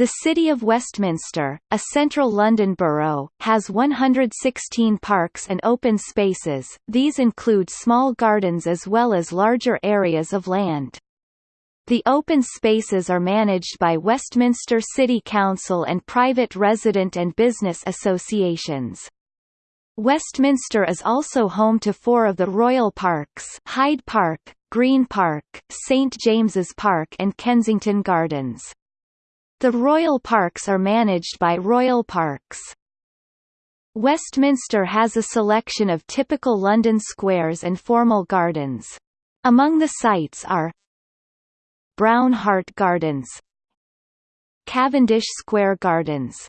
The City of Westminster, a central London borough, has 116 parks and open spaces, these include small gardens as well as larger areas of land. The open spaces are managed by Westminster City Council and private resident and business associations. Westminster is also home to four of the Royal Parks Hyde Park, Green Park, St James's Park and Kensington Gardens. The Royal Parks are managed by Royal Parks. Westminster has a selection of typical London squares and formal gardens. Among the sites are Brown Hart Gardens Cavendish Square Gardens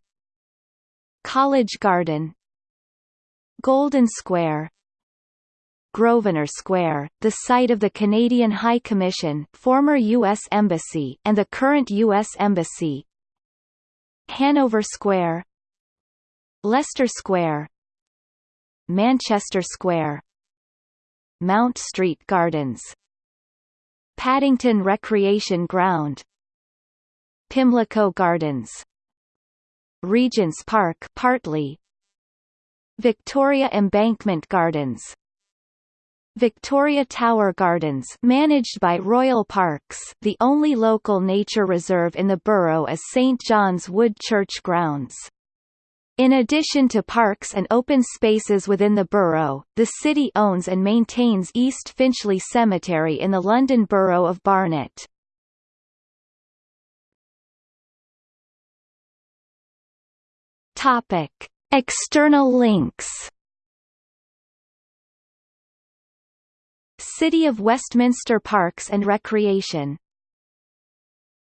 College Garden Golden Square Grosvenor Square, the site of the Canadian High Commission former U.S. Embassy and the current U.S. Embassy. Hanover Square. Leicester Square. Manchester Square. Mount Street Gardens. Paddington Recreation Ground. Pimlico Gardens. Regent's Park partly. Victoria Embankment Gardens Victoria Tower Gardens managed by Royal Parks the only local nature reserve in the borough is St John's Wood Church Grounds. In addition to parks and open spaces within the borough, the city owns and maintains East Finchley Cemetery in the London Borough of Barnet. External links City of Westminster Parks and Recreation